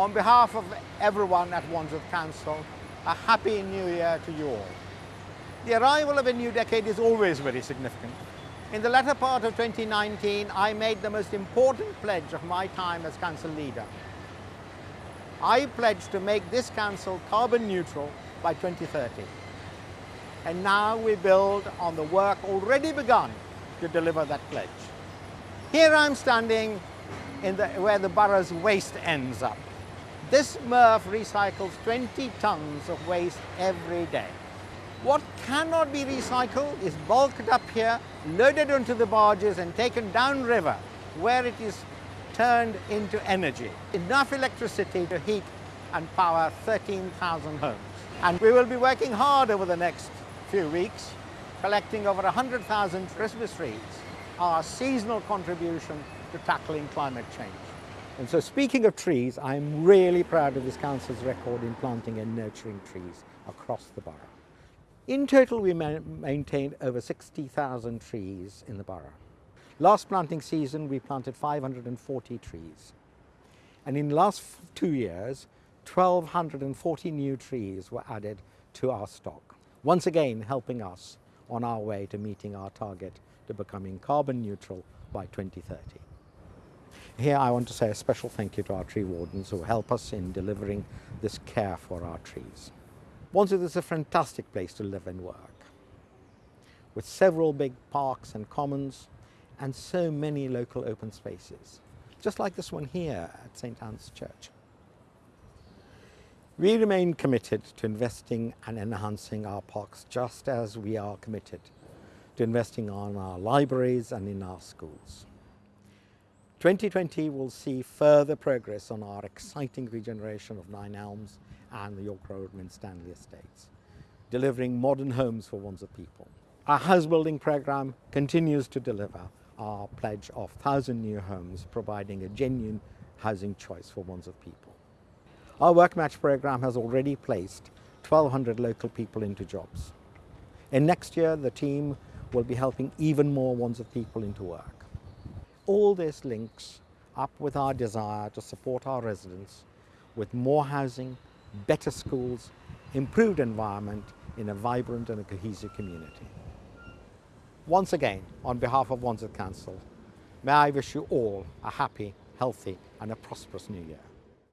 On behalf of everyone at Wandsworth Council, a happy new year to you all. The arrival of a new decade is always very significant. In the latter part of 2019, I made the most important pledge of my time as council leader. I pledged to make this council carbon neutral by 2030. And now we build on the work already begun to deliver that pledge. Here I'm standing in the, where the borough's waste ends up. This MRF recycles 20 tonnes of waste every day. What cannot be recycled is bulked up here, loaded onto the barges and taken downriver where it is turned into energy. Enough electricity to heat and power 13,000 homes. And we will be working hard over the next few weeks, collecting over 100,000 Christmas trees, our seasonal contribution to tackling climate change. And so speaking of trees, I'm really proud of this council's record in planting and nurturing trees across the borough. In total, we ma maintained over 60,000 trees in the borough. Last planting season, we planted 540 trees. And in the last two years, 1,240 new trees were added to our stock, once again helping us on our way to meeting our target to becoming carbon neutral by 2030. Here I want to say a special thank you to our tree wardens who help us in delivering this care for our trees. Wandsworth is a fantastic place to live and work, with several big parks and commons and so many local open spaces, just like this one here at St Anne's Church. We remain committed to investing and enhancing our parks just as we are committed to investing on our libraries and in our schools. 2020 will see further progress on our exciting regeneration of Nine Elms and the York Road and Stanley Estates, delivering modern homes for Wandsworth people. Our house building program continues to deliver our pledge of 1,000 new homes, providing a genuine housing choice for Wandsworth people. Our Work Match program has already placed 1,200 local people into jobs. And next year, the team will be helping even more Wandsworth people into work. All this links up with our desire to support our residents with more housing, better schools, improved environment in a vibrant and a cohesive community. Once again, on behalf of Wandsworth Council, may I wish you all a happy, healthy and a prosperous new year.